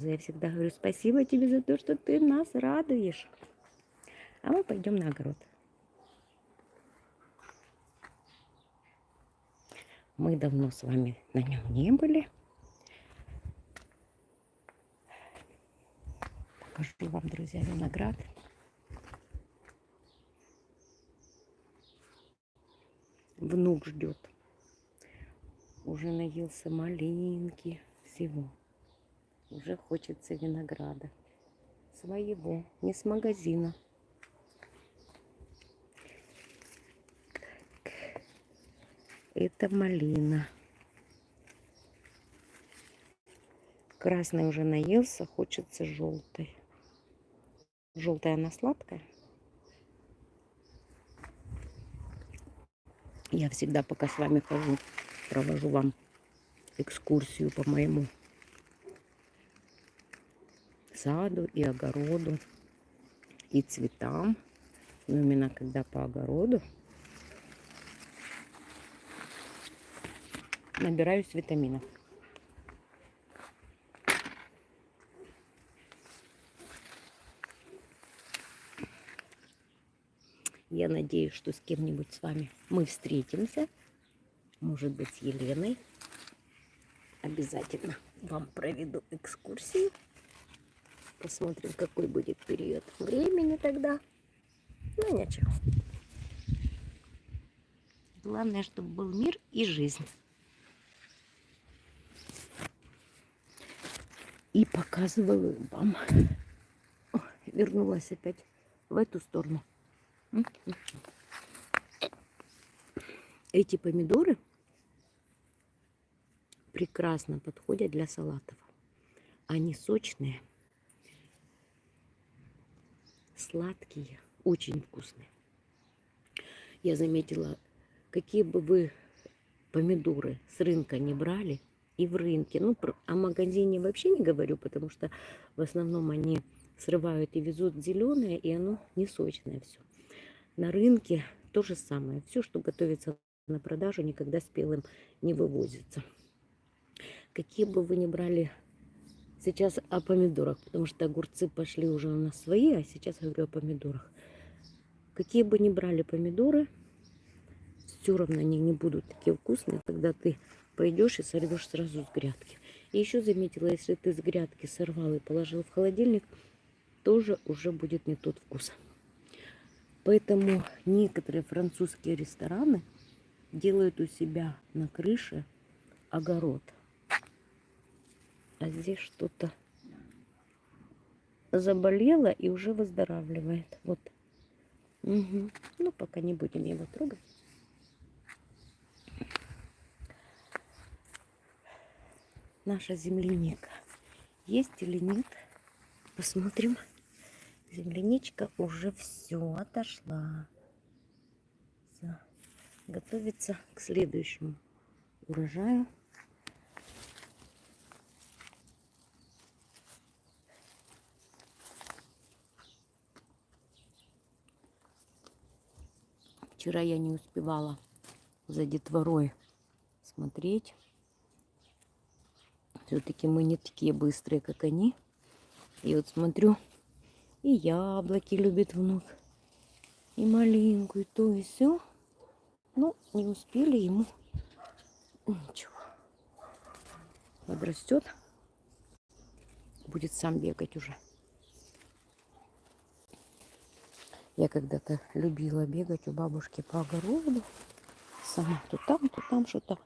Я всегда говорю спасибо тебе за то, что ты нас радуешь. А мы пойдем на огород. Мы давно с вами на нем не были. Покажу вам, друзья, виноград. Внук ждет. Уже наелся малинки, всего. Уже хочется винограда. Своего, не с магазина. Это малина. Красный уже наелся, хочется желтой. Желтая она сладкая. Я всегда, пока с вами хожу, провожу вам экскурсию по моему саду и огороду, и цветам. Но именно когда по огороду набираюсь витаминов. Я надеюсь, что с кем-нибудь с вами мы встретимся. Может быть, с Еленой. Обязательно вам проведу экскурсию. Посмотрим, какой будет период времени тогда. Ну, ничего. Главное, чтобы был мир и жизнь. И показываю вам. О, вернулась опять в эту сторону. Эти помидоры прекрасно подходят для салатов. Они сочные сладкие, очень вкусные. Я заметила, какие бы вы помидоры с рынка не брали, и в рынке, ну, о магазине вообще не говорю, потому что в основном они срывают и везут зеленое, и оно не сочное все. На рынке то же самое. Все, что готовится на продажу, никогда спелым не вывозится. Какие бы вы ни брали Сейчас о помидорах, потому что огурцы пошли уже у нас свои, а сейчас я говорю о помидорах. Какие бы ни брали помидоры, все равно они не будут такие вкусные, когда ты пойдешь и сорвешь сразу с грядки. И еще заметила, если ты с грядки сорвал и положил в холодильник, тоже уже будет не тот вкус. Поэтому некоторые французские рестораны делают у себя на крыше огород – а здесь что-то заболело и уже выздоравливает. Вот. Угу. Ну, пока не будем его трогать. Наша земляника есть или нет? Посмотрим. Земляничка уже все отошла. Готовится к следующему урожаю. Вчера я не успевала за детворой смотреть. Все-таки мы не такие быстрые, как они. И вот смотрю, и яблоки любит внук, и малинку, и то, и все. Ну, не успели ему. Ничего. Подрастет. Будет сам бегать уже. Я когда-то любила бегать у бабушки по огороду. Сама то там, то там что-то.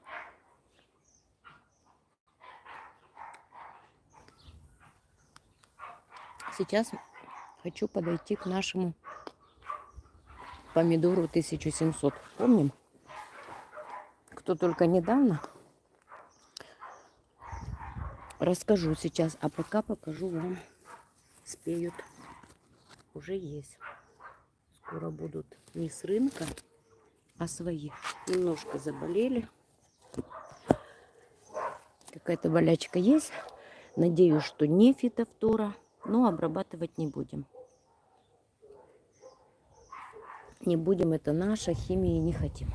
Сейчас хочу подойти к нашему помидору 1700. Помним? Кто только недавно. Расскажу сейчас, а пока покажу вам. Спеют. Уже есть скоро будут не с рынка, а свои. Немножко заболели. Какая-то болячка есть. Надеюсь, что не фитофтора, но обрабатывать не будем. Не будем, это наша, химии не хотим.